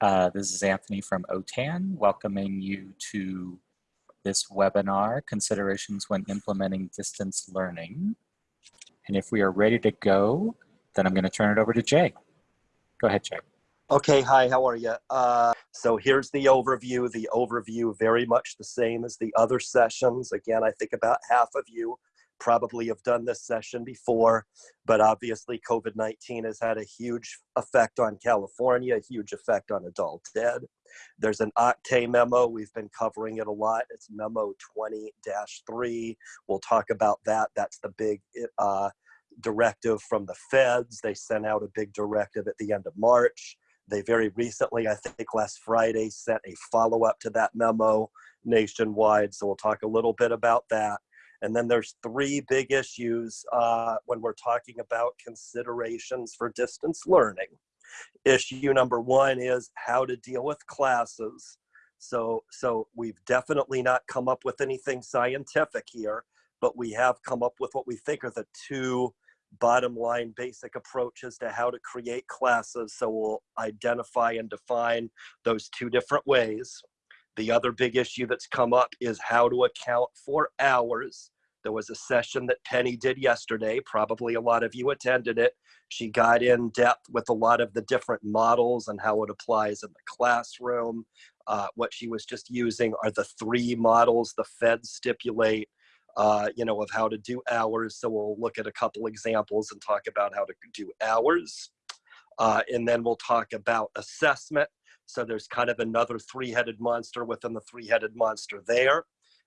Uh, this is Anthony from OTAN, welcoming you to this webinar, Considerations When Implementing Distance Learning. And if we are ready to go, then I'm gonna turn it over to Jay. Go ahead, Jay. Okay, hi, how are you? Uh, so here's the overview. The overview very much the same as the other sessions. Again, I think about half of you probably have done this session before, but obviously COVID-19 has had a huge effect on California, a huge effect on adult ed. There's an OCTAE memo. We've been covering it a lot. It's memo 20-3. We'll talk about that. That's the big uh, directive from the feds. They sent out a big directive at the end of March. They very recently, I think last Friday, sent a follow-up to that memo nationwide. So we'll talk a little bit about that. And then there's three big issues uh, when we're talking about considerations for distance learning. Issue number one is how to deal with classes. So, so we've definitely not come up with anything scientific here, but we have come up with what we think are the two bottom line basic approaches to how to create classes. So we'll identify and define those two different ways. The other big issue that's come up is how to account for hours. There was a session that Penny did yesterday. Probably a lot of you attended it. She got in depth with a lot of the different models and how it applies in the classroom. Uh, what she was just using are the three models the feds stipulate, uh, you know, of how to do hours. So we'll look at a couple examples and talk about how to do hours. Uh, and then we'll talk about assessment so there's kind of another three-headed monster within the three-headed monster there.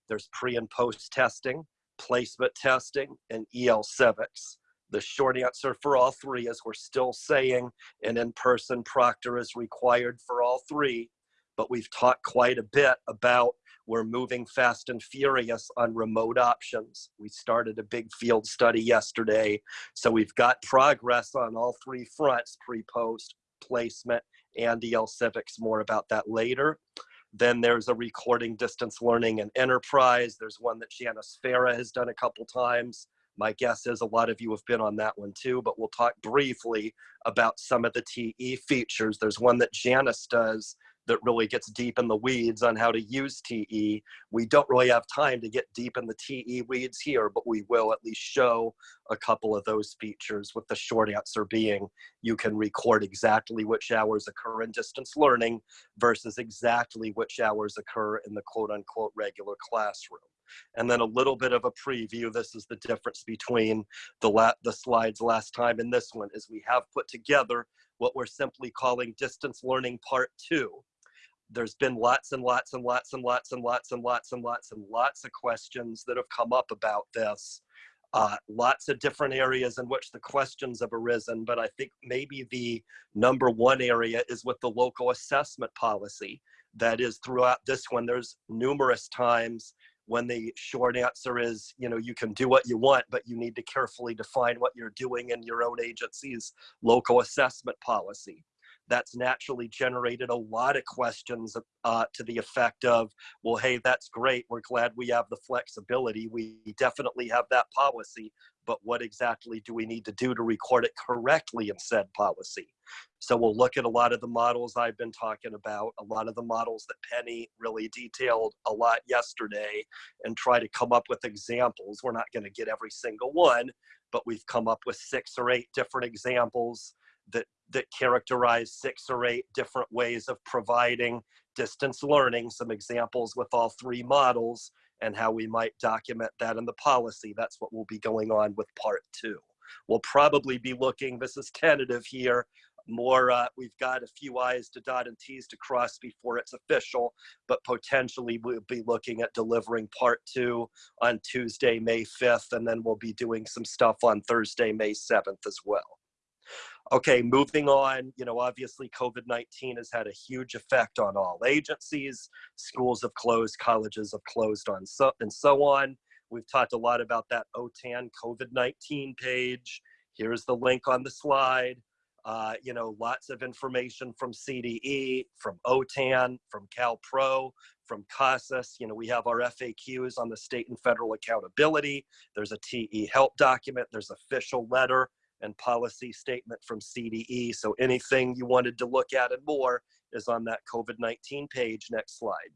There's pre and post testing, placement testing, and EL civics. The short answer for all three is we're still saying an in-person proctor is required for all three, but we've talked quite a bit about we're moving fast and furious on remote options. We started a big field study yesterday, so we've got progress on all three fronts, pre-post, placement, and EL Civics, more about that later. Then there's a recording distance learning and enterprise. There's one that Janice Farah has done a couple times. My guess is a lot of you have been on that one too, but we'll talk briefly about some of the TE features. There's one that Janice does that really gets deep in the weeds on how to use TE. We don't really have time to get deep in the TE weeds here, but we will at least show a couple of those features with the short answer being you can record exactly which hours occur in distance learning versus exactly which hours occur in the quote unquote regular classroom. And then a little bit of a preview. This is the difference between the, the slides last time and this one is we have put together what we're simply calling distance learning part two there's been lots and lots and lots and lots and lots and lots and lots and lots of questions that have come up about this. Uh, lots of different areas in which the questions have arisen, but I think maybe the number one area is with the local assessment policy. That is throughout this one, there's numerous times when the short answer is, you know, you can do what you want, but you need to carefully define what you're doing in your own agency's local assessment policy that's naturally generated a lot of questions uh, to the effect of, well, hey, that's great. We're glad we have the flexibility. We definitely have that policy, but what exactly do we need to do to record it correctly in said policy? So we'll look at a lot of the models I've been talking about, a lot of the models that Penny really detailed a lot yesterday, and try to come up with examples. We're not going to get every single one, but we've come up with six or eight different examples that that characterize six or eight different ways of providing distance learning, some examples with all three models, and how we might document that in the policy. That's what will be going on with part two. We'll probably be looking, this is tentative here, more, uh, we've got a few I's to dot and T's to cross before it's official, but potentially we'll be looking at delivering part two on Tuesday, May 5th, and then we'll be doing some stuff on Thursday, May 7th as well. Okay, moving on, you know, obviously COVID-19 has had a huge effect on all agencies. Schools have closed, colleges have closed on so, and so on. We've talked a lot about that OTAN COVID-19 page. Here's the link on the slide. Uh, you know, lots of information from CDE, from OTAN, from CalPro, from CASAS. You know, we have our FAQs on the state and federal accountability. There's a TE help document. There's official letter and policy statement from CDE. So anything you wanted to look at and more is on that COVID-19 page. Next slide.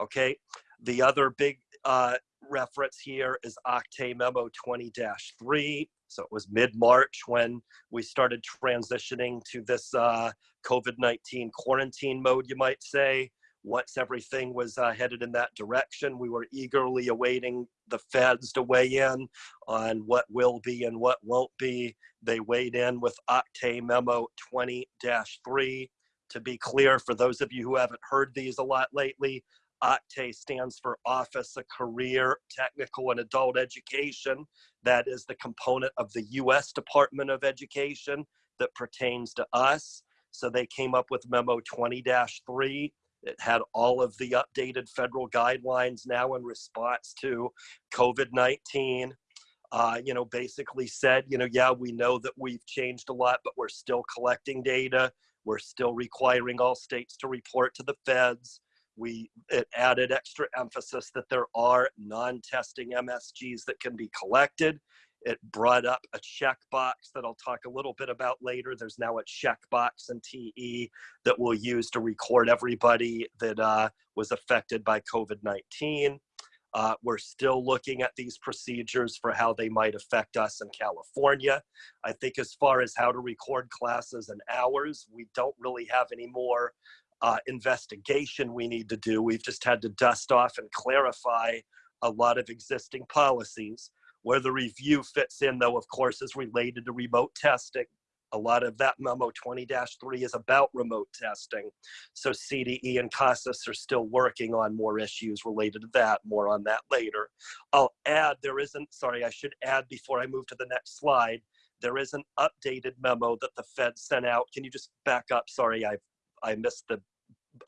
Okay, the other big uh, reference here is OCTAE Memo 20-3. So it was mid-March when we started transitioning to this uh, COVID-19 quarantine mode, you might say. Once everything was uh, headed in that direction, we were eagerly awaiting the feds to weigh in on what will be and what won't be. They weighed in with OCTAE Memo 20-3. To be clear, for those of you who haven't heard these a lot lately, OCTAE stands for Office of Career, Technical, and Adult Education. That is the component of the U.S. Department of Education that pertains to us. So they came up with Memo 20-3. It had all of the updated federal guidelines now in response to COVID-19. Uh, you know, basically said, you know, yeah, we know that we've changed a lot, but we're still collecting data. We're still requiring all states to report to the feds we it added extra emphasis that there are non-testing MSGs that can be collected. It brought up a checkbox that I'll talk a little bit about later. There's now a checkbox in TE that we'll use to record everybody that uh, was affected by COVID-19. Uh, we're still looking at these procedures for how they might affect us in California. I think as far as how to record classes and hours, we don't really have any more uh, investigation we need to do. We've just had to dust off and clarify a lot of existing policies. Where the review fits in, though, of course, is related to remote testing. A lot of that memo 20-3 is about remote testing. So CDE and CASAS are still working on more issues related to that, more on that later. I'll add, there isn't, sorry, I should add before I move to the next slide, there is an updated memo that the Fed sent out. Can you just back up? Sorry, I I missed the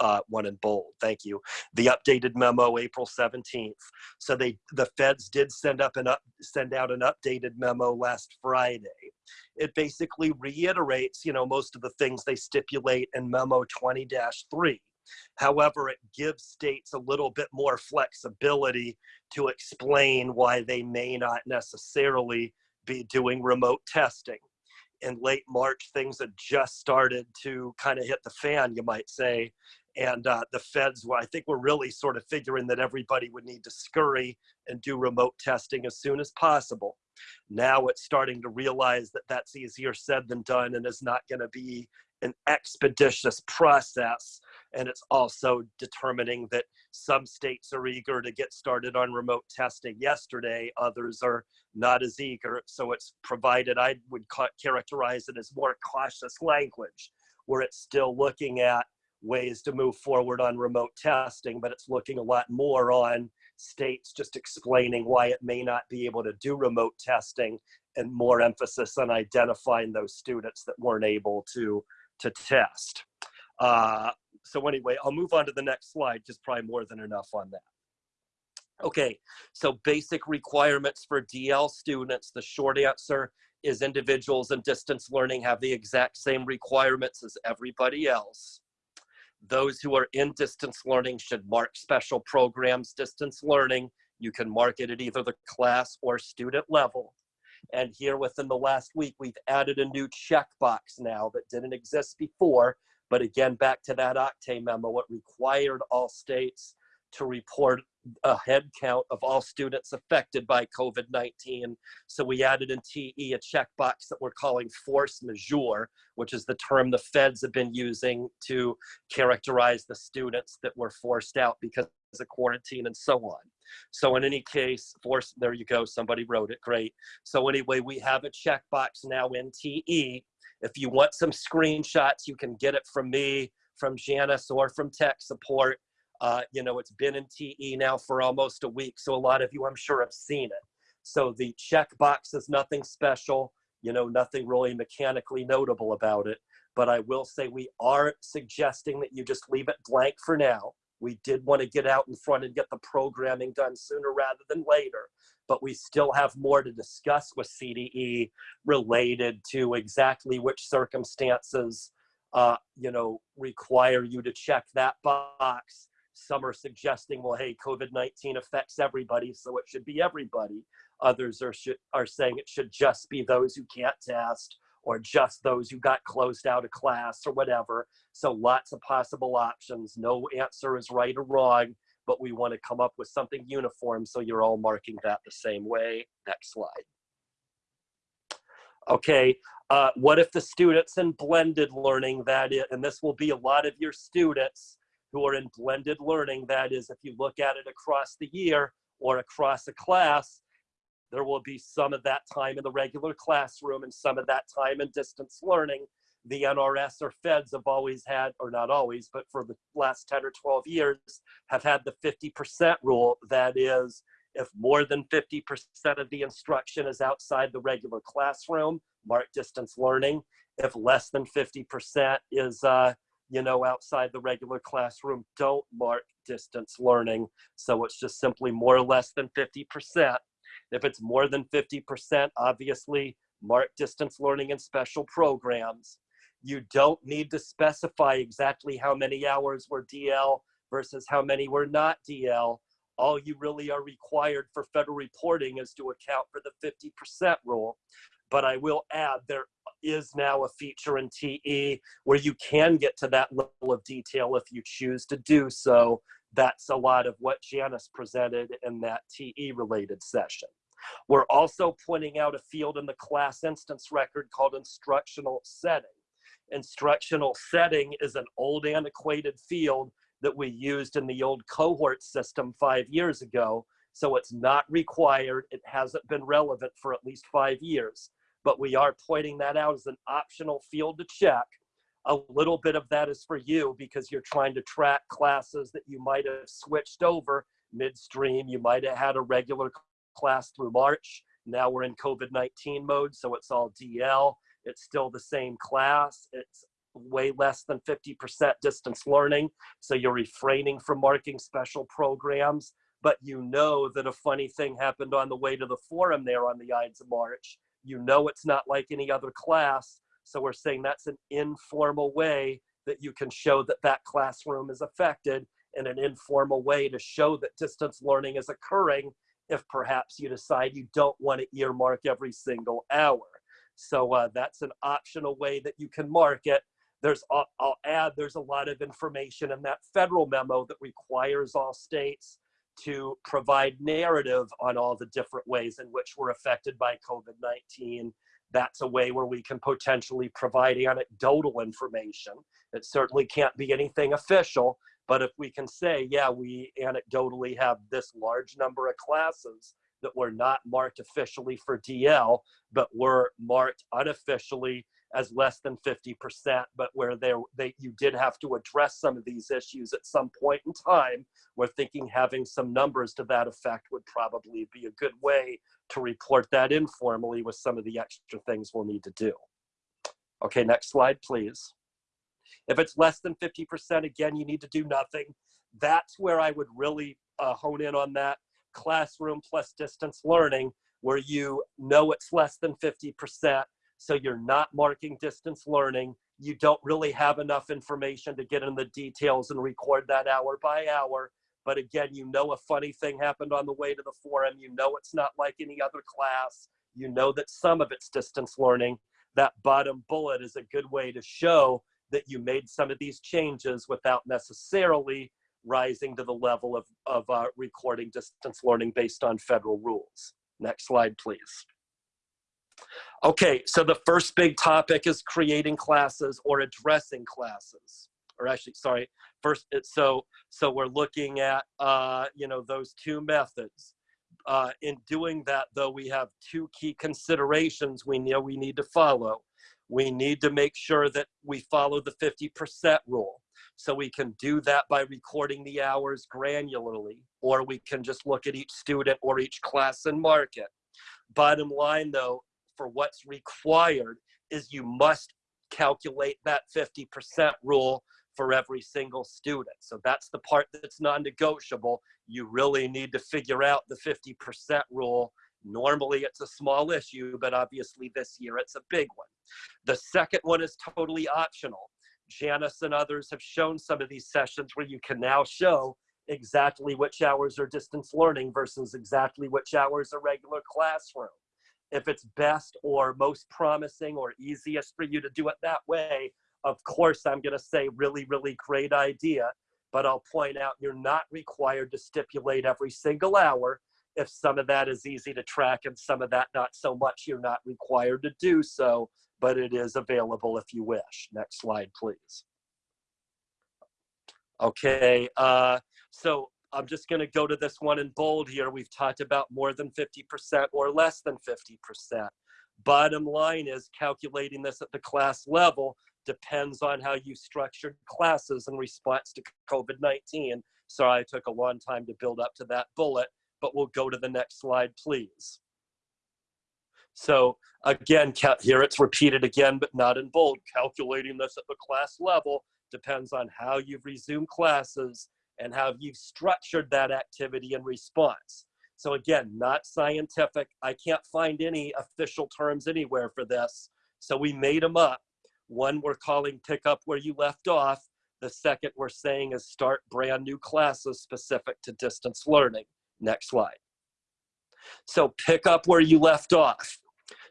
uh, one in bold. Thank you. The updated memo, April 17th. So they, the feds did send up an up, send out an updated memo last Friday. It basically reiterates, you know, most of the things they stipulate in memo 20-3. However, it gives states a little bit more flexibility to explain why they may not necessarily be doing remote testing in late March, things had just started to kind of hit the fan, you might say. And uh, the feds, were, I think, were really sort of figuring that everybody would need to scurry and do remote testing as soon as possible. Now it's starting to realize that that's easier said than done and is not going to be an expeditious process. And it's also determining that some states are eager to get started on remote testing yesterday, others are not as eager. So it's provided, I would characterize it as more cautious language, where it's still looking at ways to move forward on remote testing, but it's looking a lot more on states just explaining why it may not be able to do remote testing and more emphasis on identifying those students that weren't able to to test. Uh, so anyway, I'll move on to the next slide, just probably more than enough on that. Okay, so basic requirements for DL students. The short answer is individuals in distance learning have the exact same requirements as everybody else. Those who are in distance learning should mark special programs distance learning. You can mark it at either the class or student level. And here within the last week, we've added a new checkbox now that didn't exist before. But again, back to that OCTAE memo, it required all states to report a head count of all students affected by COVID-19. So we added in TE a checkbox that we're calling force majeure, which is the term the feds have been using to characterize the students that were forced out because of quarantine and so on. So in any case, force, there you go, somebody wrote it, great. So anyway, we have a checkbox now in TE. If you want some screenshots, you can get it from me, from Janice, or from tech support. Uh, you know, it's been in TE now for almost a week, so a lot of you, I'm sure, have seen it. So the checkbox is nothing special, you know, nothing really mechanically notable about it. But I will say we are suggesting that you just leave it blank for now we did want to get out in front and get the programming done sooner rather than later, but we still have more to discuss with CDE related to exactly which circumstances, uh, you know, require you to check that box. Some are suggesting, well, hey, COVID-19 affects everybody, so it should be everybody. Others are, are saying it should just be those who can't test or just those who got closed out of class or whatever. So lots of possible options. No answer is right or wrong, but we want to come up with something uniform so you're all marking that the same way. Next slide. Okay, uh, what if the students in blended learning, that is, and this will be a lot of your students who are in blended learning, that is, if you look at it across the year or across a class, there will be some of that time in the regular classroom and some of that time in distance learning. The NRS or feds have always had, or not always, but for the last 10 or 12 years, have had the 50% rule. That is, if more than 50% of the instruction is outside the regular classroom, mark distance learning. If less than 50% is, uh, you know, outside the regular classroom, don't mark distance learning. So it's just simply more or less than 50%. If it's more than 50%, obviously mark distance learning and special programs. You don't need to specify exactly how many hours were DL versus how many were not DL. All you really are required for federal reporting is to account for the 50% rule. But I will add there is now a feature in TE where you can get to that level of detail if you choose to do so. That's a lot of what Janice presented in that TE related session. We're also pointing out a field in the class instance record called instructional setting. Instructional setting is an old antiquated field that we used in the old cohort system five years ago. So it's not required. It hasn't been relevant for at least five years, but we are pointing that out as an optional field to check. A little bit of that is for you because you're trying to track classes that you might have switched over midstream. You might have had a regular class through March. Now we're in COVID-19 mode, so it's all DL. It's still the same class. It's way less than 50% distance learning. So you're refraining from marking special programs, but you know that a funny thing happened on the way to the forum there on the Ides of March. You know it's not like any other class. So we're saying that's an informal way that you can show that that classroom is affected in an informal way to show that distance learning is occurring if perhaps you decide you don't want to earmark every single hour. So uh, that's an optional way that you can mark it. There's, I'll, I'll add, there's a lot of information in that federal memo that requires all states to provide narrative on all the different ways in which we're affected by COVID-19. That's a way where we can potentially provide anecdotal information. It certainly can't be anything official, but if we can say, yeah, we anecdotally have this large number of classes that were not marked officially for DL, but were marked unofficially as less than 50%, but where there they you did have to address some of these issues at some point in time, we're thinking having some numbers to that effect would probably be a good way to report that informally with some of the extra things we'll need to do. Okay, next slide, please. If it's less than 50%, again, you need to do nothing. That's where I would really uh, hone in on that classroom plus distance learning, where you know it's less than 50%, so you're not marking distance learning. You don't really have enough information to get in the details and record that hour by hour. But again, you know a funny thing happened on the way to the forum. You know it's not like any other class. You know that some of it's distance learning. That bottom bullet is a good way to show that you made some of these changes without necessarily rising to the level of, of uh, recording distance learning based on federal rules. Next slide, please. Okay, so the first big topic is creating classes or addressing classes. Or actually, sorry, first, so, so we're looking at, uh, you know, those two methods. Uh, in doing that, though, we have two key considerations we know we need to follow we need to make sure that we follow the 50% rule. So we can do that by recording the hours granularly, or we can just look at each student or each class and mark it. Bottom line though, for what's required is you must calculate that 50% rule for every single student. So that's the part that's non-negotiable. You really need to figure out the 50% rule Normally it's a small issue, but obviously this year it's a big one. The second one is totally optional. Janice and others have shown some of these sessions where you can now show exactly which hours are distance learning versus exactly which hours are regular classroom. if it's best or most promising or easiest for you to do it that way, of course, I'm going to say really, really great idea. But I'll point out you're not required to stipulate every single hour. If some of that is easy to track and some of that not so much, you're not required to do so, but it is available if you wish. Next slide, please. Okay, uh, so I'm just going to go to this one in bold here. We've talked about more than 50% or less than 50%. Bottom line is calculating this at the class level depends on how you structured classes in response to COVID-19. Sorry, I took a long time to build up to that bullet, but we'll go to the next slide, please. So again, here it's repeated again, but not in bold. Calculating this at the class level depends on how you've resumed classes and how you've structured that activity in response. So again, not scientific. I can't find any official terms anywhere for this. So we made them up. One we're calling pick up where you left off. The second we're saying is start brand new classes specific to distance learning. Next slide. So pick up where you left off.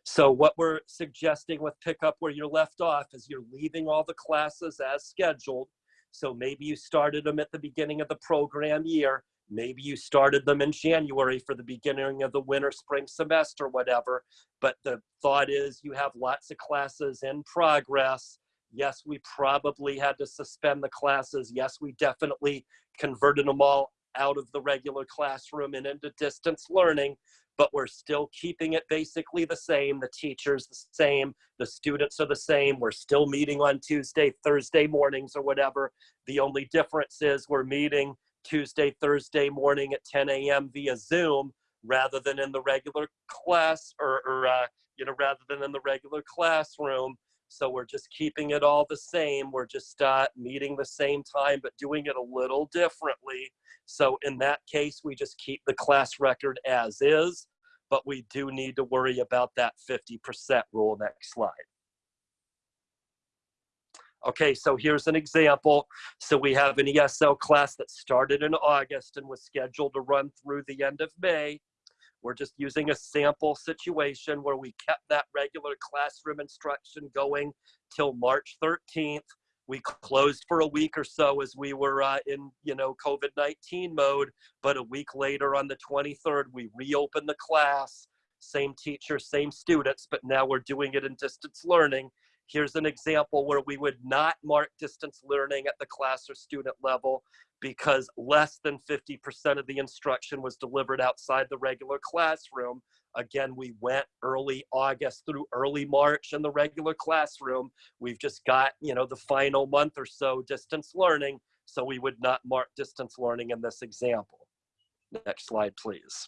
So what we're suggesting with pick up where you're left off is you're leaving all the classes as scheduled. So maybe you started them at the beginning of the program year. Maybe you started them in January for the beginning of the winter, spring semester, whatever. But the thought is you have lots of classes in progress. Yes, we probably had to suspend the classes. Yes, we definitely converted them all out of the regular classroom and into distance learning but we're still keeping it basically the same. The teacher's the same, the students are the same. We're still meeting on Tuesday, Thursday mornings or whatever. The only difference is we're meeting Tuesday, Thursday morning at 10 a.m. via Zoom rather than in the regular class or, or uh, you know, rather than in the regular classroom. So we're just keeping it all the same. We're just uh, meeting the same time, but doing it a little differently. So in that case, we just keep the class record as is, but we do need to worry about that 50% rule. Next slide. Okay, so here's an example. So we have an ESL class that started in August and was scheduled to run through the end of May. We're just using a sample situation where we kept that regular classroom instruction going till March 13th. We closed for a week or so as we were uh, in, you know, COVID-19 mode, but a week later on the 23rd, we reopened the class, same teacher, same students, but now we're doing it in distance learning. Here's an example where we would not mark distance learning at the class or student level because less than 50% of the instruction was delivered outside the regular classroom. Again, we went early August through early March in the regular classroom. We've just got, you know, the final month or so distance learning, so we would not mark distance learning in this example. Next slide, please.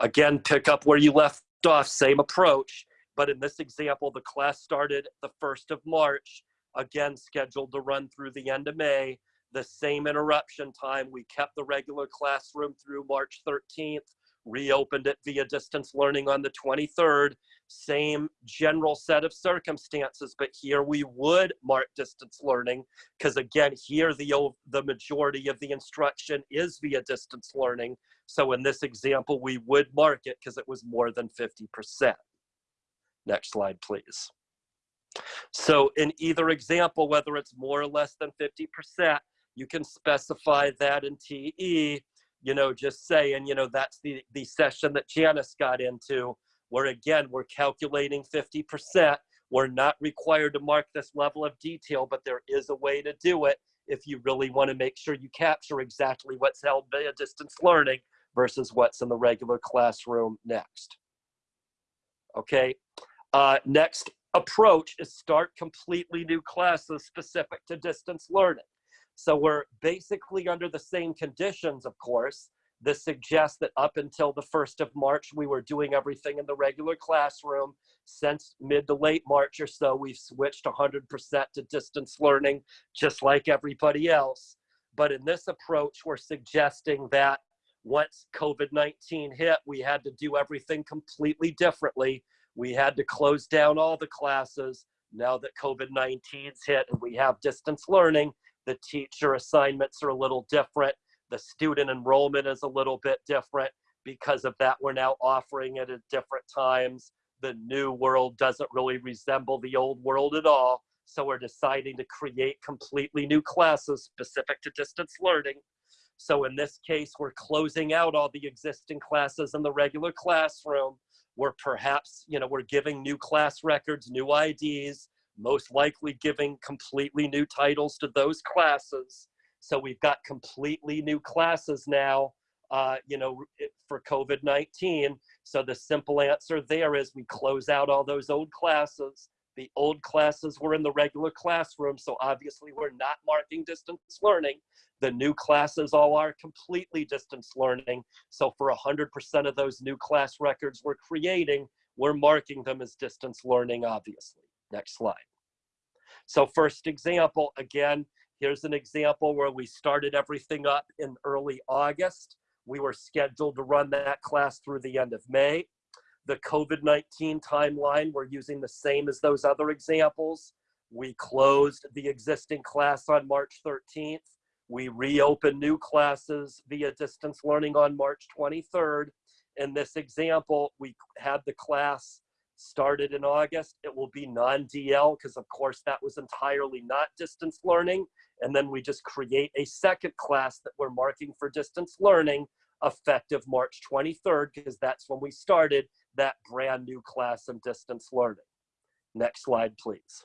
Again, pick up where you left off, same approach. But in this example, the class started the 1st of March, again scheduled to run through the end of May. The same interruption time, we kept the regular classroom through March 13th, reopened it via distance learning on the 23rd. Same general set of circumstances, but here we would mark distance learning because again, here the, the majority of the instruction is via distance learning. So in this example, we would mark it because it was more than 50%. Next slide, please. So in either example, whether it's more or less than 50%, you can specify that in TE, you know, just saying, you know, that's the, the session that Janice got into, where again, we're calculating 50%. We're not required to mark this level of detail, but there is a way to do it if you really want to make sure you capture exactly what's held via distance learning versus what's in the regular classroom next. Okay, uh, next approach is start completely new classes specific to distance learning. So we're basically under the same conditions, of course. This suggests that up until the 1st of March, we were doing everything in the regular classroom. Since mid to late March or so, we've switched 100% to distance learning, just like everybody else. But in this approach, we're suggesting that once COVID-19 hit, we had to do everything completely differently we had to close down all the classes. Now that COVID-19's hit and we have distance learning, the teacher assignments are a little different. The student enrollment is a little bit different. Because of that, we're now offering it at different times. the new world doesn't really resemble the old world at all. So we're deciding to create completely new classes specific to distance learning. So in this case, we're closing out all the existing classes in the regular classroom. We're perhaps, you know, we're giving new class records, new IDs, most likely giving completely new titles to those classes. So we've got completely new classes now, uh, you know, for COVID-19. So the simple answer there is we close out all those old classes. The old classes were in the regular classroom, so obviously we're not marking distance learning. The new classes all are completely distance learning. So for 100% of those new class records we're creating, we're marking them as distance learning, obviously. Next slide. So first example, again, here's an example where we started everything up in early August. We were scheduled to run that class through the end of May. The COVID-19 timeline, we're using the same as those other examples. We closed the existing class on March 13th. We reopened new classes via distance learning on March 23rd. In this example, we had the class started in August. It will be non-DL because of course that was entirely not distance learning. And then we just create a second class that we're marking for distance learning effective March 23rd because that's when we started that brand new class in distance learning. Next slide, please.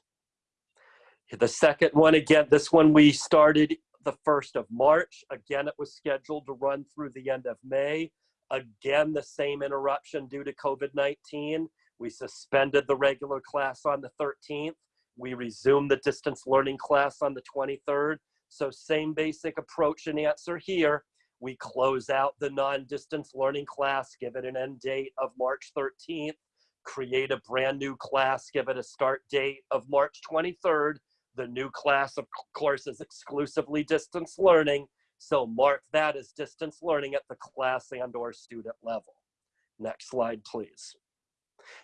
The second one, again, this one we started the 1st of March. Again, it was scheduled to run through the end of May. Again, the same interruption due to COVID-19. We suspended the regular class on the 13th. We resumed the distance learning class on the 23rd. So same basic approach and answer here. We close out the non-distance learning class, give it an end date of March 13th, create a brand new class, give it a start date of March 23rd. The new class, of course, is exclusively distance learning. So mark that as distance learning at the class and or student level. Next slide, please.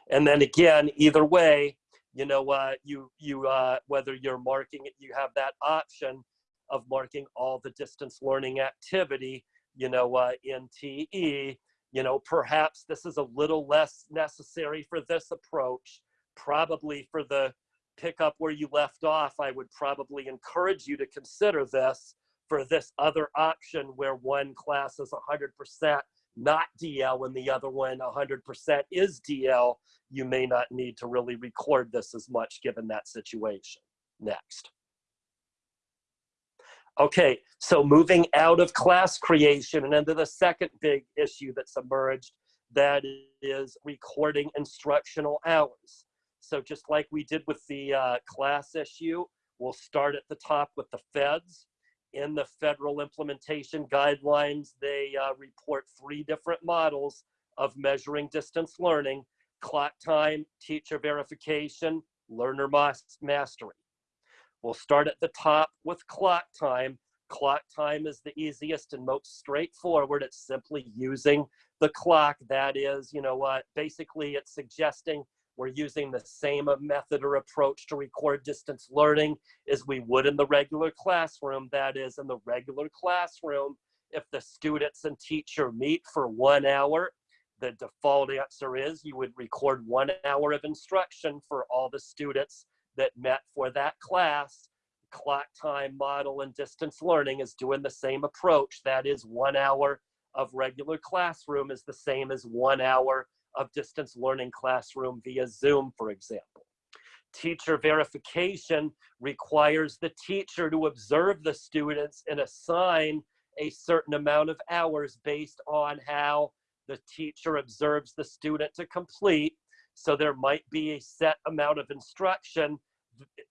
And then again, either way, you know, uh, you, you uh, whether you're marking it, you have that option of marking all the distance learning activity, you know, uh, in TE. You know, perhaps this is a little less necessary for this approach. Probably for the pick up where you left off, I would probably encourage you to consider this for this other option where one class is 100% not DL and the other one 100% is DL, you may not need to really record this as much given that situation. Next. Okay, so moving out of class creation and into the second big issue that's emerged, that is recording instructional hours. So just like we did with the uh, class issue, we'll start at the top with the feds in the federal implementation guidelines, they uh, report three different models of measuring distance learning, clock time, teacher verification, learner mastery. We'll start at the top with clock time. Clock time is the easiest and most straightforward. It's simply using the clock. That is, you know what, basically it's suggesting we're using the same method or approach to record distance learning as we would in the regular classroom. That is, in the regular classroom, if the students and teacher meet for one hour, the default answer is you would record one hour of instruction for all the students that met for that class. Clock time model and distance learning is doing the same approach. That is one hour of regular classroom is the same as one hour of distance learning classroom via Zoom, for example. Teacher verification requires the teacher to observe the students and assign a certain amount of hours based on how the teacher observes the student to complete. So there might be a set amount of instruction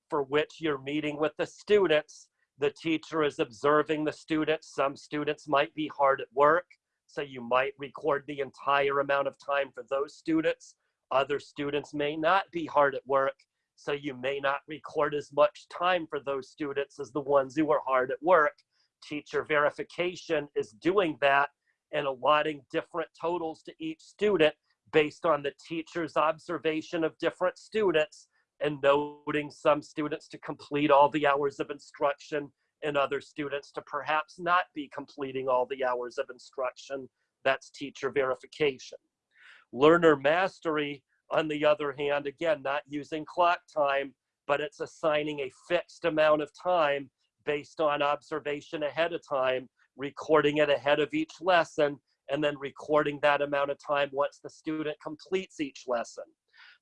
for which you're meeting with the students. The teacher is observing the students. Some students might be hard at work. So you might record the entire amount of time for those students. Other students may not be hard at work, so you may not record as much time for those students as the ones who are hard at work. Teacher verification is doing that and allotting different totals to each student based on the teacher's observation of different students and noting some students to complete all the hours of instruction and other students to perhaps not be completing all the hours of instruction. That's teacher verification. Learner mastery on the other hand, again, not using clock time, but it's assigning a fixed amount of time based on observation ahead of time, recording it ahead of each lesson, and then recording that amount of time once the student completes each lesson.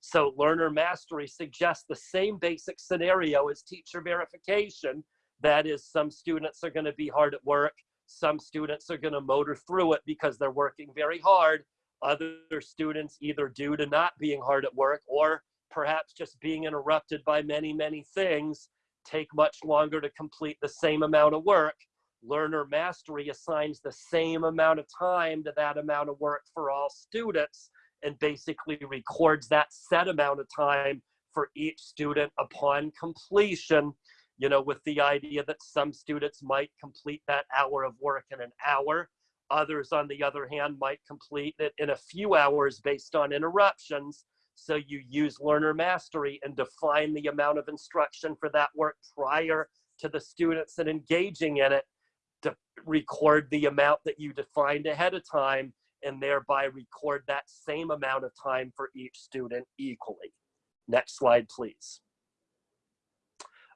So learner mastery suggests the same basic scenario as teacher verification. That is, some students are gonna be hard at work, some students are gonna motor through it because they're working very hard. Other students, either due to not being hard at work or perhaps just being interrupted by many, many things, take much longer to complete the same amount of work. Learner mastery assigns the same amount of time to that amount of work for all students and basically records that set amount of time for each student upon completion, you know, with the idea that some students might complete that hour of work in an hour. Others, on the other hand, might complete it in a few hours based on interruptions. So you use learner mastery and define the amount of instruction for that work prior to the students and engaging in it record the amount that you defined ahead of time and thereby record that same amount of time for each student equally. Next slide, please.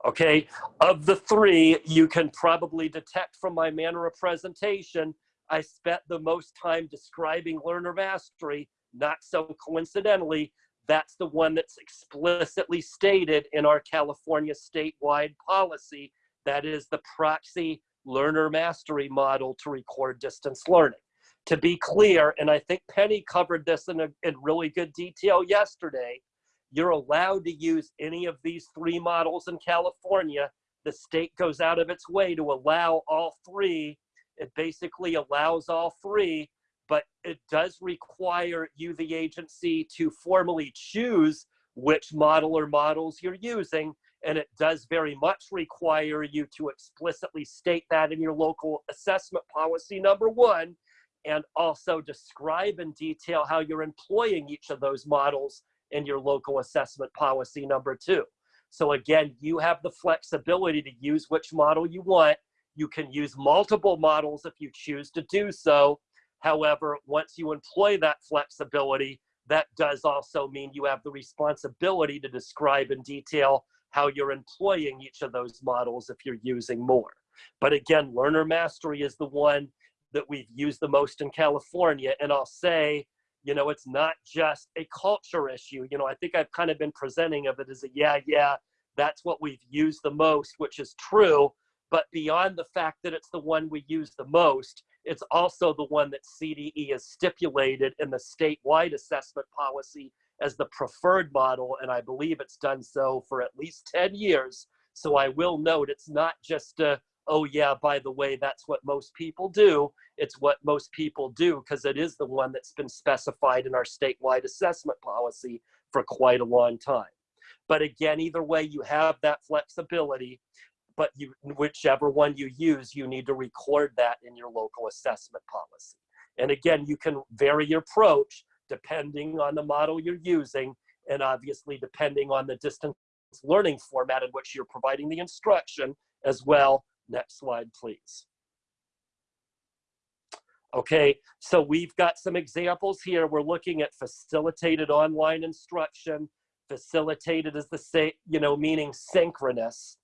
Okay, of the three, you can probably detect from my manner of presentation, I spent the most time describing learner mastery, not so coincidentally, that's the one that's explicitly stated in our California statewide policy. That is the proxy learner mastery model to record distance learning. To be clear, and I think Penny covered this in, a, in really good detail yesterday, you're allowed to use any of these three models in California. The state goes out of its way to allow all three. It basically allows all three, but it does require you, the agency, to formally choose which model or models you're using. And it does very much require you to explicitly state that in your local assessment policy, number one, and also describe in detail how you're employing each of those models in your local assessment policy number two. So again, you have the flexibility to use which model you want. You can use multiple models if you choose to do so. However, once you employ that flexibility, that does also mean you have the responsibility to describe in detail how you're employing each of those models if you're using more. But again, learner mastery is the one that we've used the most in California. And I'll say, you know, it's not just a culture issue. You know, I think I've kind of been presenting of it as a, yeah, yeah, that's what we've used the most, which is true. But beyond the fact that it's the one we use the most, it's also the one that CDE has stipulated in the statewide assessment policy as the preferred model. And I believe it's done so for at least 10 years. So I will note it's not just a, oh yeah, by the way, that's what most people do. It's what most people do because it is the one that's been specified in our statewide assessment policy for quite a long time. But again, either way, you have that flexibility, but you, whichever one you use, you need to record that in your local assessment policy. And again, you can vary your approach depending on the model you're using and obviously depending on the distance learning format in which you're providing the instruction as well Next slide, please. Okay, so we've got some examples here. We're looking at facilitated online instruction. Facilitated is the same, you know, meaning synchronous.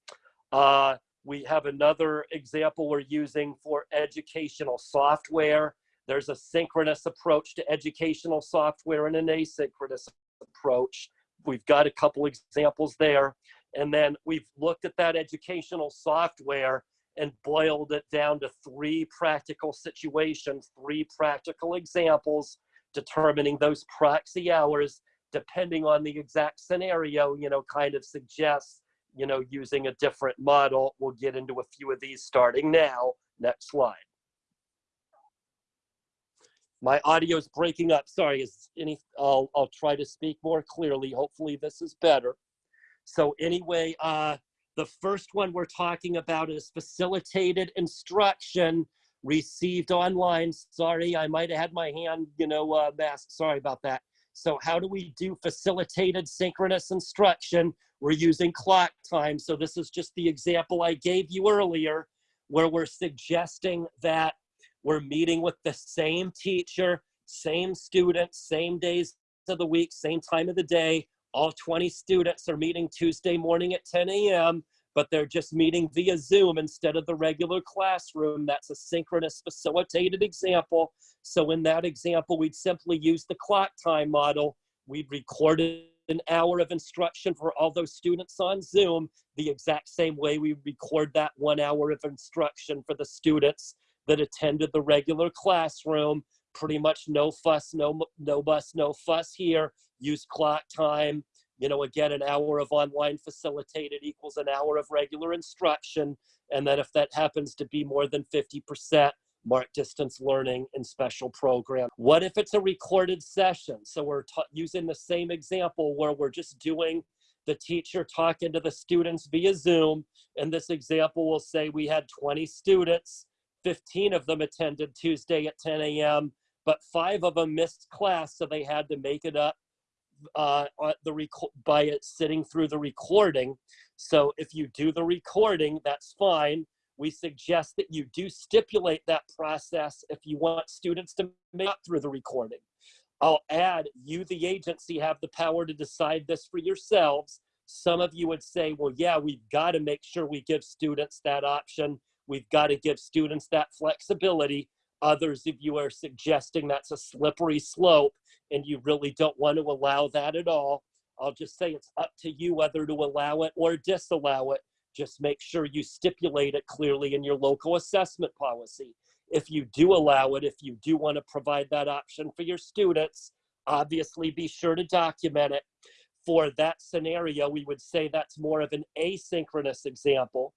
Uh, we have another example we're using for educational software. There's a synchronous approach to educational software and an asynchronous approach. We've got a couple examples there. And then we've looked at that educational software and boiled it down to three practical situations, three practical examples, determining those proxy hours, depending on the exact scenario, you know, kind of suggests, you know, using a different model. We'll get into a few of these starting now. Next slide. My audio is breaking up. Sorry, is any, I'll, I'll try to speak more clearly. Hopefully this is better. So anyway, uh, the first one we're talking about is facilitated instruction received online. Sorry, I might have had my hand, you know, uh, masked. Sorry about that. So how do we do facilitated synchronous instruction? We're using clock time. So this is just the example I gave you earlier where we're suggesting that we're meeting with the same teacher, same students, same days of the week, same time of the day. All 20 students are meeting Tuesday morning at 10 a.m., but they're just meeting via Zoom instead of the regular classroom. That's a synchronous facilitated example. So in that example, we'd simply use the clock time model. We'd record an hour of instruction for all those students on Zoom the exact same way we record that one hour of instruction for the students that attended the regular classroom. Pretty much no fuss, no, no bus, no fuss here. Use clock time. You know, again, an hour of online facilitated equals an hour of regular instruction. And then if that happens to be more than 50%, mark distance learning and special program. What if it's a recorded session? So we're using the same example where we're just doing the teacher talking to the students via Zoom. In this example, we'll say we had 20 students, 15 of them attended Tuesday at 10 a.m., but five of them missed class, so they had to make it up uh, the by it sitting through the recording. So if you do the recording, that's fine we suggest that you do stipulate that process if you want students to make up through the recording. I'll add, you, the agency, have the power to decide this for yourselves. Some of you would say, well, yeah, we've got to make sure we give students that option. We've got to give students that flexibility. Others of you are suggesting that's a slippery slope and you really don't want to allow that at all. I'll just say it's up to you whether to allow it or disallow it. Just make sure you stipulate it clearly in your local assessment policy. If you do allow it, if you do want to provide that option for your students, obviously be sure to document it. For that scenario, we would say that's more of an asynchronous example,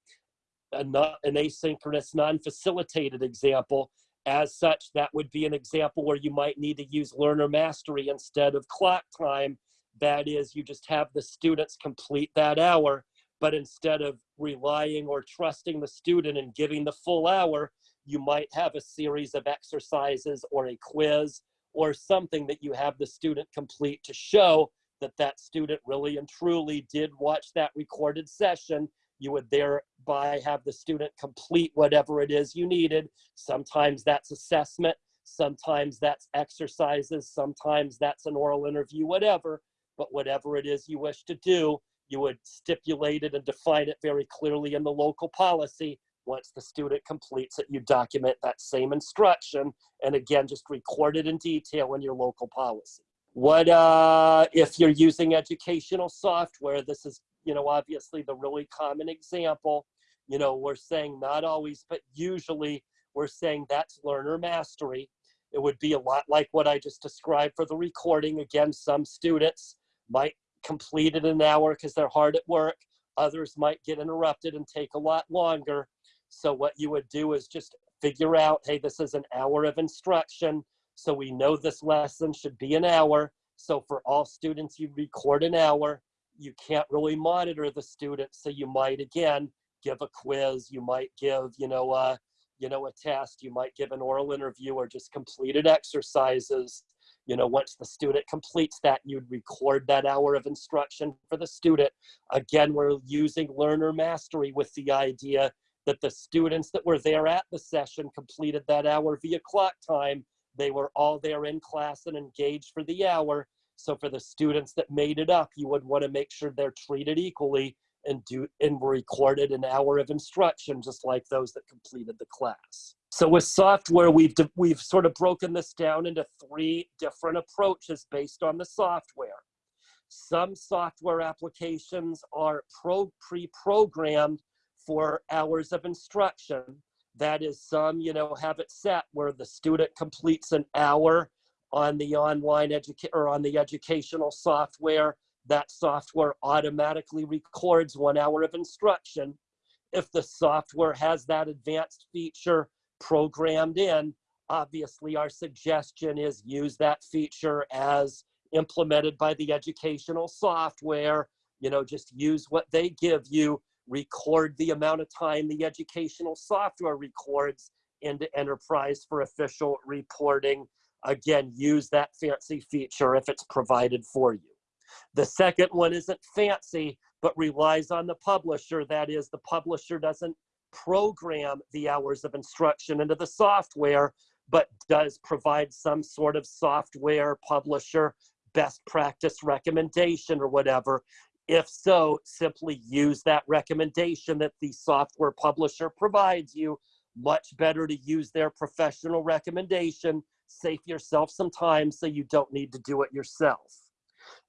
an asynchronous non-facilitated example. As such, that would be an example where you might need to use learner mastery instead of clock time. That is, you just have the students complete that hour but instead of relying or trusting the student and giving the full hour, you might have a series of exercises or a quiz or something that you have the student complete to show that that student really and truly did watch that recorded session. You would thereby have the student complete whatever it is you needed. Sometimes that's assessment, sometimes that's exercises, sometimes that's an oral interview, whatever. But whatever it is you wish to do, you would stipulate it and define it very clearly in the local policy. Once the student completes it, you document that same instruction and again, just record it in detail in your local policy. What uh, if you're using educational software? This is, you know, obviously the really common example. You know, we're saying not always, but usually we're saying that's learner mastery. It would be a lot like what I just described for the recording. Again, some students might completed an hour because they're hard at work. Others might get interrupted and take a lot longer. So what you would do is just figure out, hey, this is an hour of instruction. So we know this lesson should be an hour. So for all students, you record an hour. You can't really monitor the students. So you might, again, give a quiz. You might give, you know, uh, you know, a test. You might give an oral interview or just completed exercises you know, once the student completes that, you'd record that hour of instruction for the student. Again, we're using learner mastery with the idea that the students that were there at the session completed that hour via clock time. They were all there in class and engaged for the hour. So for the students that made it up, you would want to make sure they're treated equally and do and recorded an hour of instruction just like those that completed the class. So with software, we've, we've sort of broken this down into three different approaches based on the software. Some software applications are pro, pre-programmed for hours of instruction. That is some, you know, have it set where the student completes an hour on the online education or on the educational software. That software automatically records one hour of instruction. If the software has that advanced feature programmed in, obviously our suggestion is use that feature as implemented by the educational software, you know, just use what they give you, record the amount of time the educational software records into enterprise for official reporting. Again, use that fancy feature if it's provided for you. The second one isn't fancy, but relies on the publisher. That is, the publisher doesn't program the hours of instruction into the software, but does provide some sort of software publisher best practice recommendation or whatever. If so, simply use that recommendation that the software publisher provides you. Much better to use their professional recommendation. Save yourself some time so you don't need to do it yourself.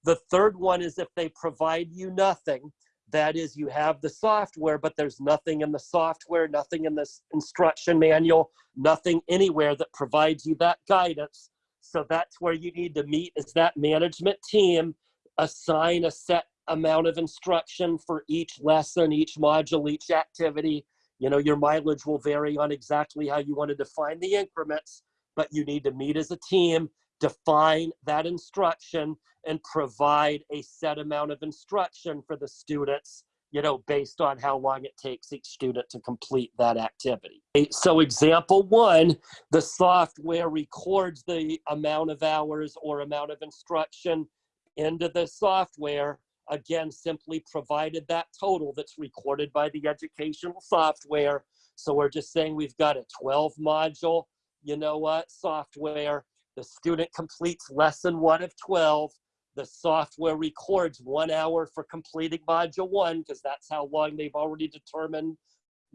The third one is if they provide you nothing, that is, you have the software, but there's nothing in the software, nothing in this instruction manual, nothing anywhere that provides you that guidance. So that's where you need to meet is that management team, assign a set amount of instruction for each lesson, each module, each activity. You know, your mileage will vary on exactly how you want to define the increments, but you need to meet as a team, define that instruction, and provide a set amount of instruction for the students you know, based on how long it takes each student to complete that activity. So example one, the software records the amount of hours or amount of instruction into the software, again, simply provided that total that's recorded by the educational software. So we're just saying we've got a 12 module, you know what, software. The student completes lesson one of 12 the software records one hour for completing module one because that's how long they've already determined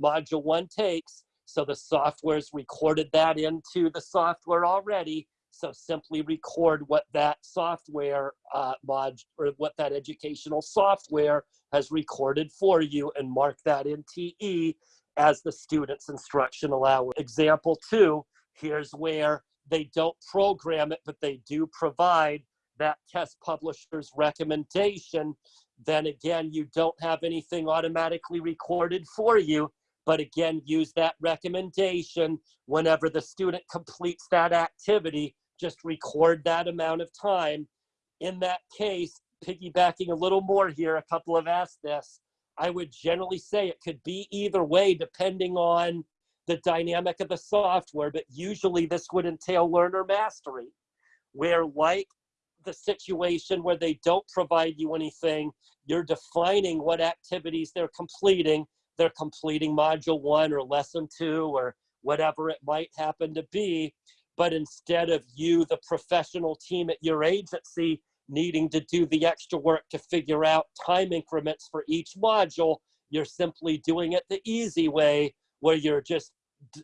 module one takes. So the software's recorded that into the software already. So simply record what that software uh, mod or what that educational software has recorded for you and mark that in TE as the student's instructional hour. Example two, here's where they don't program it, but they do provide that test publisher's recommendation, then again, you don't have anything automatically recorded for you. But again, use that recommendation whenever the student completes that activity, just record that amount of time. In that case, piggybacking a little more here, a couple have asked this, I would generally say it could be either way depending on the dynamic of the software, but usually this would entail learner mastery, where like the situation where they don't provide you anything. You're defining what activities they're completing. They're completing module one or lesson two or whatever it might happen to be. But instead of you, the professional team at your agency, needing to do the extra work to figure out time increments for each module, you're simply doing it the easy way where you're just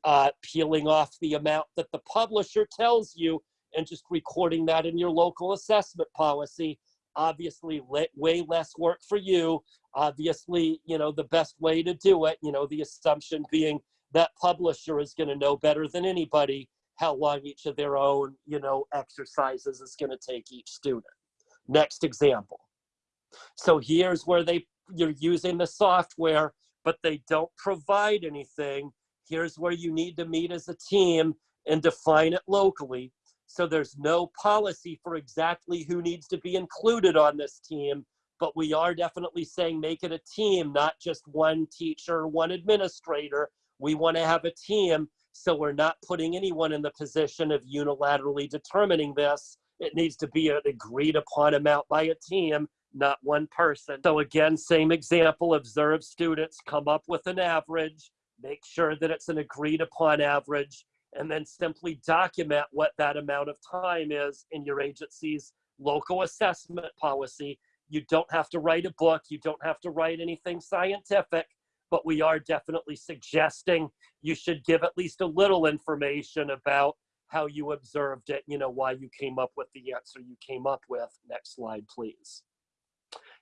uh, peeling off the amount that the publisher tells you and just recording that in your local assessment policy. Obviously, way less work for you. Obviously, you know, the best way to do it, you know, the assumption being that publisher is going to know better than anybody how long each of their own, you know, exercises is going to take each student. Next example. So here's where they you're using the software, but they don't provide anything. Here's where you need to meet as a team and define it locally. So there's no policy for exactly who needs to be included on this team, but we are definitely saying make it a team, not just one teacher, one administrator. We want to have a team, so we're not putting anyone in the position of unilaterally determining this. It needs to be an agreed upon amount by a team, not one person. So again, same example, observe students, come up with an average, make sure that it's an agreed upon average, and then simply document what that amount of time is in your agency's local assessment policy. You don't have to write a book, you don't have to write anything scientific, but we are definitely suggesting you should give at least a little information about how you observed it, you know, why you came up with the answer you came up with. Next slide, please.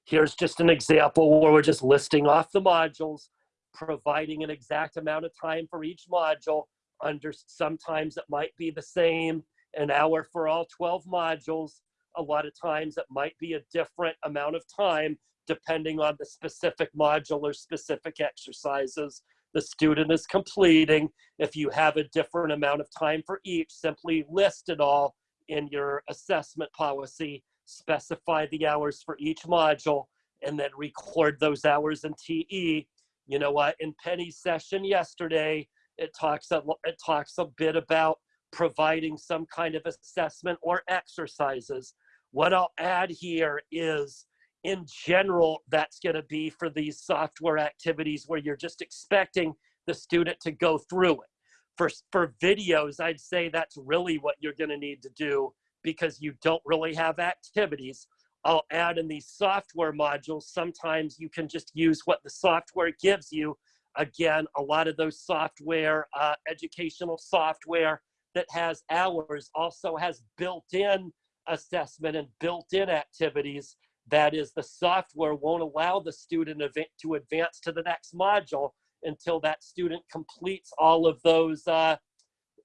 Here's just an example where we're just listing off the modules, providing an exact amount of time for each module, under sometimes it might be the same an hour for all 12 modules. A lot of times it might be a different amount of time depending on the specific module or specific exercises the student is completing. If you have a different amount of time for each simply list it all in your assessment policy specify the hours for each module and then record those hours in TE you know what in Penny's session yesterday it talks a, it talks a bit about providing some kind of assessment or exercises. What I'll add here is in general, that's going to be for these software activities where you're just expecting the student to go through it. For, for videos, I'd say that's really what you're going to need to do because you don't really have activities. I'll add in these software modules. Sometimes you can just use what the software gives you. Again, a lot of those software, uh, educational software that has hours also has built-in assessment and built-in activities. That is, the software won't allow the student to advance to the next module until that student completes all of those uh,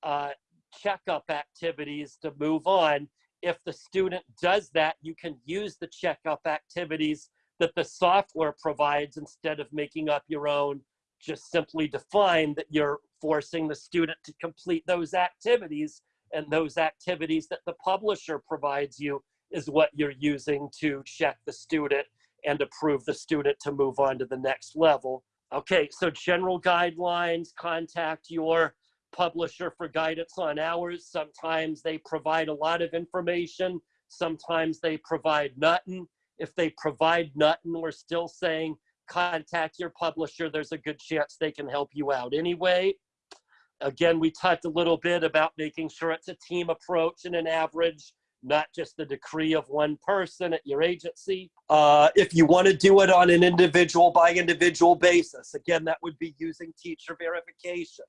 uh, checkup activities to move on. If the student does that, you can use the checkup activities that the software provides instead of making up your own. Just simply define that you're forcing the student to complete those activities and those activities that the publisher provides you is what you're using to check the student and approve the student to move on to the next level. Okay, so general guidelines, contact your publisher for guidance on hours. Sometimes they provide a lot of information. Sometimes they provide nothing. If they provide nothing, we're still saying contact your publisher. There's a good chance they can help you out anyway. Again, we talked a little bit about making sure it's a team approach and an average, not just the decree of one person at your agency. Uh, if you want to do it on an individual by individual basis, again, that would be using teacher verification.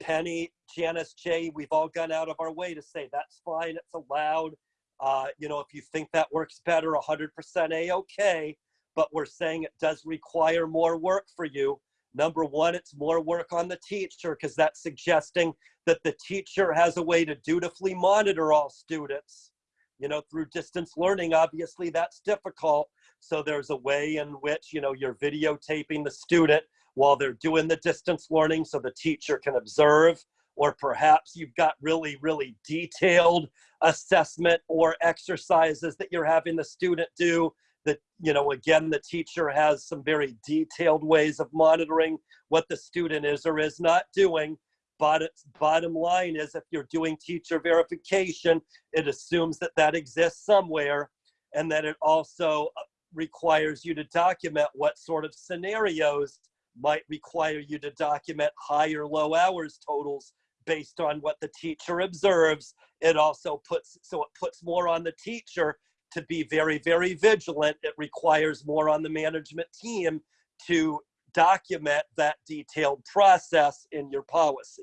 Penny, Janice, Jay, we've all gone out of our way to say that's fine, it's allowed. Uh, you know, if you think that works better, 100% A-okay, but we're saying it does require more work for you. Number one, it's more work on the teacher because that's suggesting that the teacher has a way to dutifully monitor all students. You know, through distance learning, obviously that's difficult. So there's a way in which, you know, you're videotaping the student while they're doing the distance learning so the teacher can observe, or perhaps you've got really, really detailed assessment or exercises that you're having the student do that, you know, again, the teacher has some very detailed ways of monitoring what the student is or is not doing. But bottom line is if you're doing teacher verification, it assumes that that exists somewhere and that it also uh, requires you to document what sort of scenarios might require you to document high or low hours totals based on what the teacher observes. It also puts, so it puts more on the teacher to be very, very vigilant. It requires more on the management team to document that detailed process in your policy.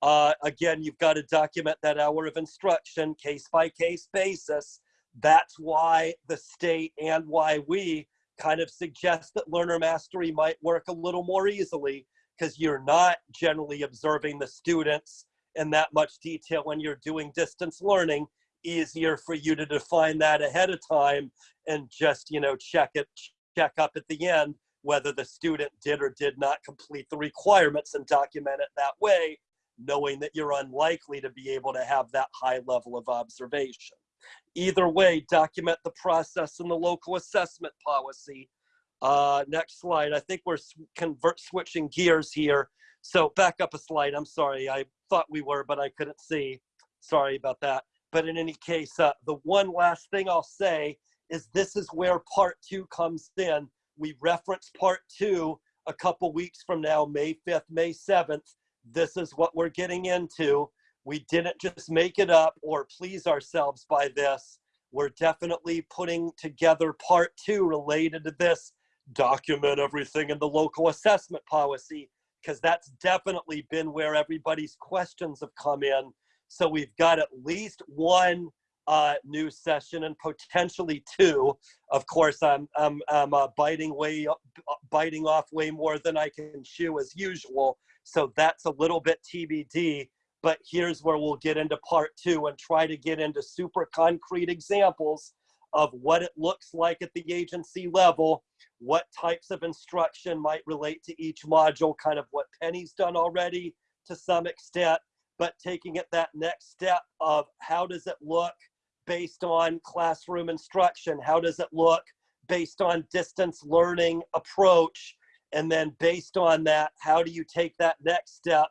Uh, again, you've got to document that hour of instruction case by case basis. That's why the state and why we kind of suggest that learner mastery might work a little more easily because you're not generally observing the students in that much detail when you're doing distance learning. Easier for you to define that ahead of time and just you know check it check up at the end whether the student did or did not complete the requirements and document it that way knowing that you're unlikely to be able to have that high level of observation Either way, document the process in the local assessment policy. Uh, next slide. I think we're convert switching gears here. So back up a slide. I'm sorry. I thought we were, but I couldn't see. Sorry about that. But in any case, uh, the one last thing I'll say is this is where part two comes in. We reference part two a couple weeks from now, May 5th, May 7th. This is what we're getting into. We didn't just make it up or please ourselves by this. We're definitely putting together part two related to this. Document everything in the local assessment policy because that's definitely been where everybody's questions have come in. So we've got at least one uh, new session and potentially two. Of course, I'm I'm, I'm uh, biting way uh, biting off way more than I can chew as usual. So that's a little bit TBD but here's where we'll get into part two and try to get into super concrete examples of what it looks like at the agency level, what types of instruction might relate to each module, kind of what Penny's done already to some extent, but taking it that next step of how does it look based on classroom instruction? How does it look based on distance learning approach? And then based on that, how do you take that next step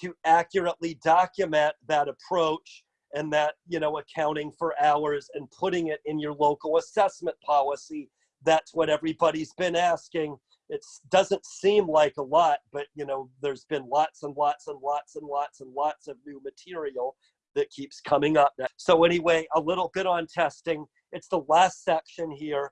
to accurately document that approach and that you know accounting for hours and putting it in your local assessment policy that's what everybody's been asking it doesn't seem like a lot but you know there's been lots and lots and lots and lots and lots of new material that keeps coming up. So anyway, a little bit on testing. It's the last section here.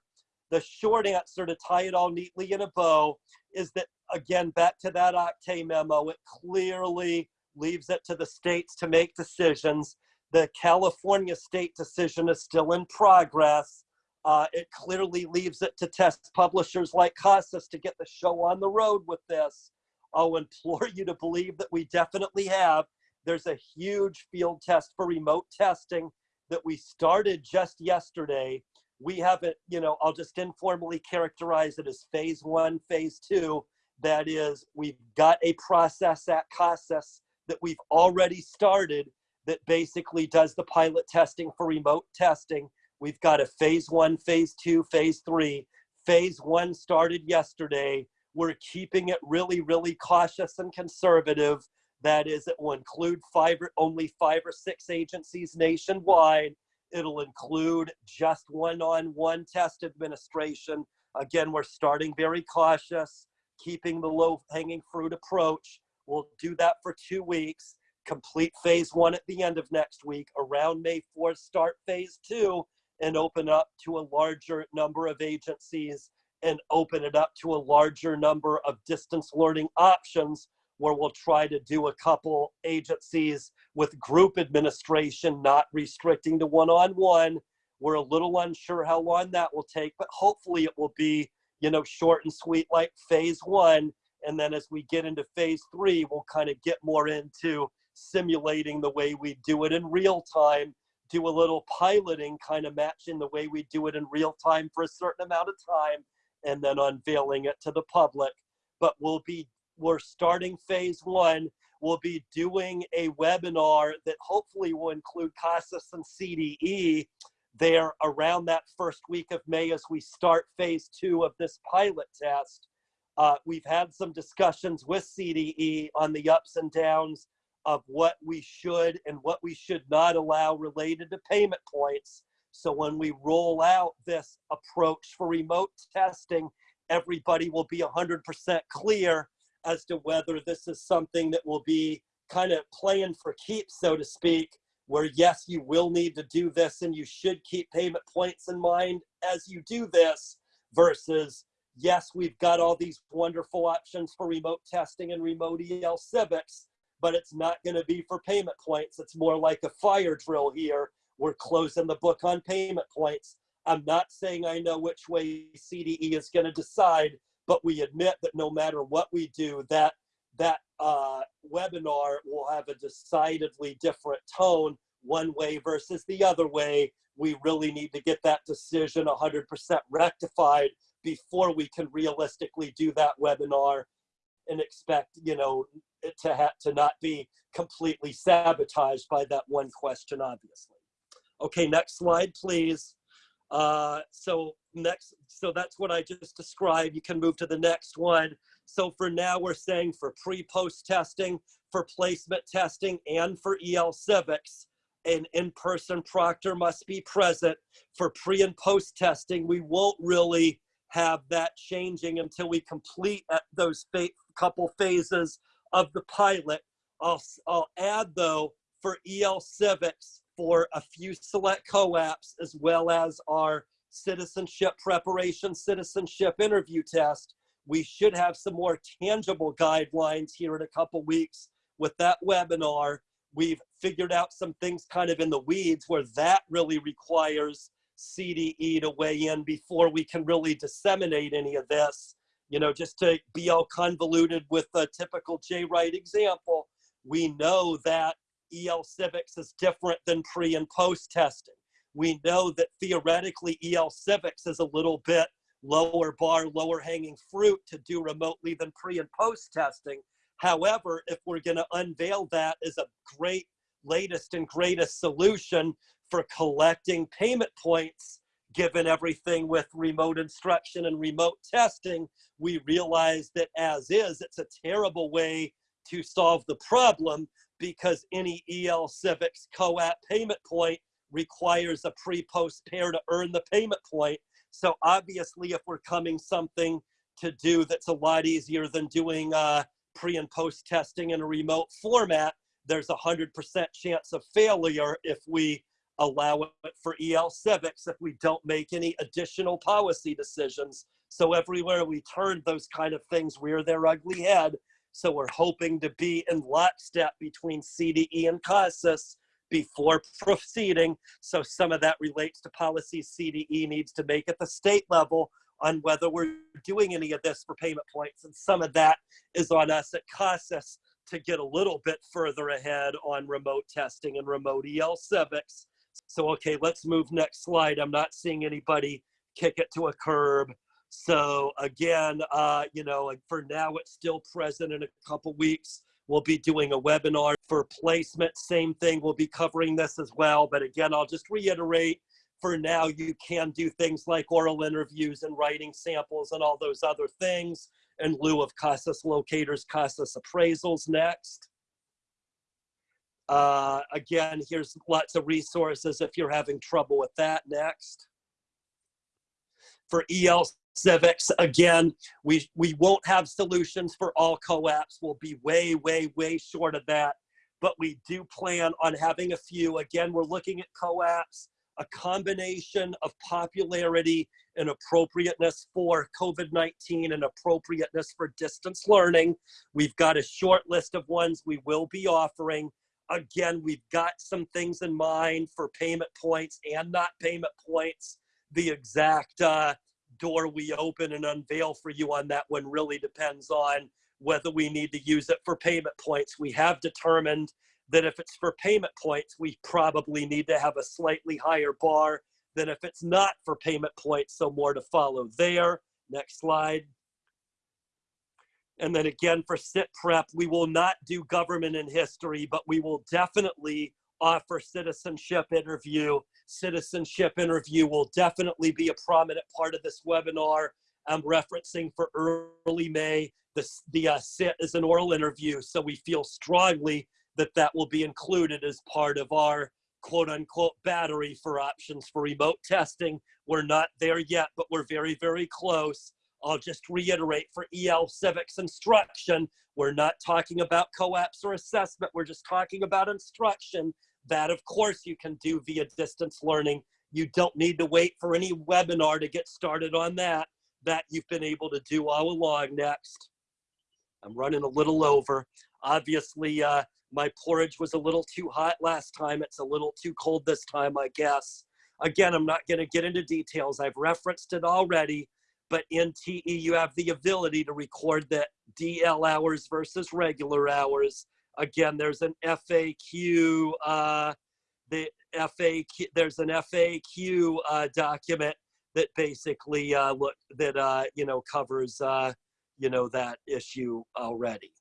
The short answer to tie it all neatly in a bow is that, again, back to that OCTAE memo, it clearly leaves it to the states to make decisions. The California state decision is still in progress. Uh, it clearly leaves it to test publishers like CASAS to get the show on the road with this. I'll implore you to believe that we definitely have. There's a huge field test for remote testing that we started just yesterday. We haven't, you know, I'll just informally characterize it as phase one, phase two. That is, we've got a process at CASAS that we've already started that basically does the pilot testing for remote testing. We've got a phase one, phase two, phase three. Phase one started yesterday. We're keeping it really, really cautious and conservative. That is, it will include five or, only five or six agencies nationwide. It'll include just one-on-one test administration. Again, we're starting very cautious, keeping the low-hanging fruit approach. We'll do that for two weeks, complete phase one at the end of next week. Around May 4th, start phase two and open up to a larger number of agencies and open it up to a larger number of distance learning options where we'll try to do a couple agencies with group administration, not restricting to one-on-one. We're a little unsure how long that will take, but hopefully it will be, you know, short and sweet like phase one. And then as we get into phase three, we'll kind of get more into simulating the way we do it in real time, do a little piloting, kind of matching the way we do it in real time for a certain amount of time, and then unveiling it to the public. But we'll be we're starting phase one. We'll be doing a webinar that hopefully will include CASAS and CDE there around that first week of May as we start phase two of this pilot test. Uh, we've had some discussions with CDE on the ups and downs of what we should and what we should not allow related to payment points. So when we roll out this approach for remote testing, everybody will be 100% clear as to whether this is something that will be kind of playing for keeps, so to speak, where yes, you will need to do this and you should keep payment points in mind as you do this, versus yes, we've got all these wonderful options for remote testing and remote EL civics, but it's not going to be for payment points. It's more like a fire drill here. We're closing the book on payment points. I'm not saying I know which way CDE is going to decide, but we admit that no matter what we do, that that uh, webinar will have a decidedly different tone one way versus the other way. We really need to get that decision 100% rectified before we can realistically do that webinar and expect, you know, it to have to not be completely sabotaged by that one question, obviously. Okay, next slide, please. Uh, so next, so that's what I just described. You can move to the next one. So for now, we're saying for pre-post testing, for placement testing, and for EL Civics, an in-person proctor must be present. For pre and post testing, we won't really have that changing until we complete those couple phases of the pilot. I'll, I'll add though, for EL Civics, for a few select co-ops, as well as our citizenship preparation, citizenship interview test, we should have some more tangible guidelines here in a couple weeks with that webinar. We've figured out some things kind of in the weeds where that really requires CDE to weigh in before we can really disseminate any of this. You know, just to be all convoluted with a typical J Wright example, we know that EL Civics is different than pre and post testing. We know that theoretically EL Civics is a little bit lower bar, lower hanging fruit to do remotely than pre and post testing. However, if we're going to unveil that as a great latest and greatest solution for collecting payment points, given everything with remote instruction and remote testing, we realize that as is, it's a terrible way to solve the problem because any EL Civics co-op payment point requires a pre-post pair to earn the payment point. So obviously, if we're coming something to do that's a lot easier than doing uh, pre and post testing in a remote format, there's a 100% chance of failure if we allow it for EL civics if we don't make any additional policy decisions. So everywhere we turn, those kind of things rear their ugly head. So we're hoping to be in lockstep between CDE and CASAS before proceeding. So some of that relates to policy CDE needs to make at the state level on whether we're doing any of this for payment points. And some of that is on us at CASAS to get a little bit further ahead on remote testing and remote EL civics. So, okay, let's move next slide. I'm not seeing anybody kick it to a curb. So again, uh, you know, for now it's still present in a couple weeks. We'll be doing a webinar for placement. Same thing, we'll be covering this as well. But again, I'll just reiterate, for now, you can do things like oral interviews and writing samples and all those other things in lieu of CASAS locators, CASAS appraisals next. Uh, again, here's lots of resources if you're having trouble with that next. For EL civics, again, we, we won't have solutions for all co-ops. We'll be way, way, way short of that. But we do plan on having a few. Again, we're looking at co-ops, a combination of popularity and appropriateness for COVID-19 and appropriateness for distance learning. We've got a short list of ones we will be offering. Again, we've got some things in mind for payment points and not payment points. The exact uh, door we open and unveil for you on that one really depends on whether we need to use it for payment points. We have determined that if it's for payment points, we probably need to have a slightly higher bar than if it's not for payment points. So more to follow there. Next slide. And then again for sit prep, we will not do government and history, but we will definitely offer citizenship interview. Citizenship interview will definitely be a prominent part of this webinar. I'm referencing for early May. The, the uh, SIT is an oral interview, so we feel strongly that that will be included as part of our quote unquote battery for options for remote testing. We're not there yet, but we're very, very close. I'll just reiterate for EL civics instruction, we're not talking about co-ops or assessment. We're just talking about instruction that of course you can do via distance learning. You don't need to wait for any webinar to get started on that, that you've been able to do all along next. I'm running a little over. Obviously, uh, my porridge was a little too hot last time. It's a little too cold this time, I guess. Again, I'm not gonna get into details. I've referenced it already, but in TE, you have the ability to record the DL hours versus regular hours. Again, there's an FAQ, uh, the FAQ, there's an FAQ uh, document that basically uh, look that uh, you know covers uh, you know that issue already.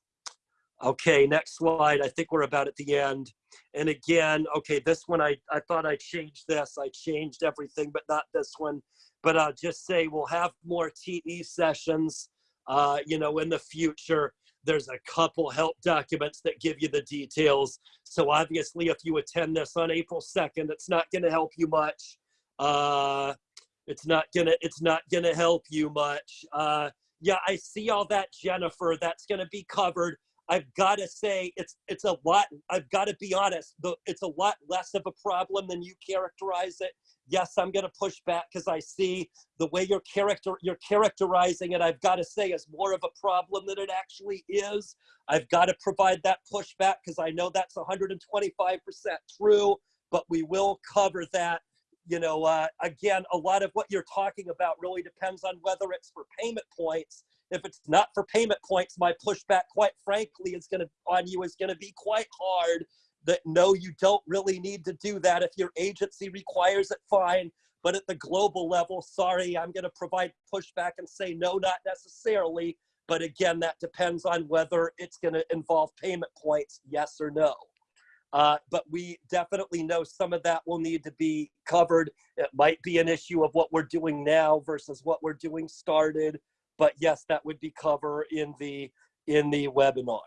Okay, next slide. I think we're about at the end. And again, okay, this one I I thought I changed this. I changed everything, but not this one. But I'll just say we'll have more TE sessions. Uh, you know, in the future. There's a couple help documents that give you the details. So obviously, if you attend this on April 2nd, it's not going to help you much. Uh, it's not gonna. It's not gonna help you much. Uh, yeah, I see all that, Jennifer. That's gonna be covered. I've got to say it's it's a lot. I've got to be honest. It's a lot less of a problem than you characterize it yes, I'm going to push back because I see the way you're character you're characterizing it. I've got to say is more of a problem than it actually is. I've got to provide that pushback because I know that's 125% true. But we will cover that. You know, uh, again, a lot of what you're talking about really depends on whether it's for payment points. If it's not for payment points, my pushback, quite frankly, is going to on you is going to be quite hard that no, you don't really need to do that. If your agency requires it, fine. But at the global level, sorry, I'm going to provide pushback and say no, not necessarily. But again, that depends on whether it's going to involve payment points, yes or no. Uh, but we definitely know some of that will need to be covered. It might be an issue of what we're doing now versus what we're doing started. But yes, that would be covered in the in the webinar.